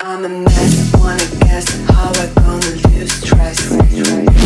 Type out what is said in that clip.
I'm a mess, wanna guess how I gonna lose stress.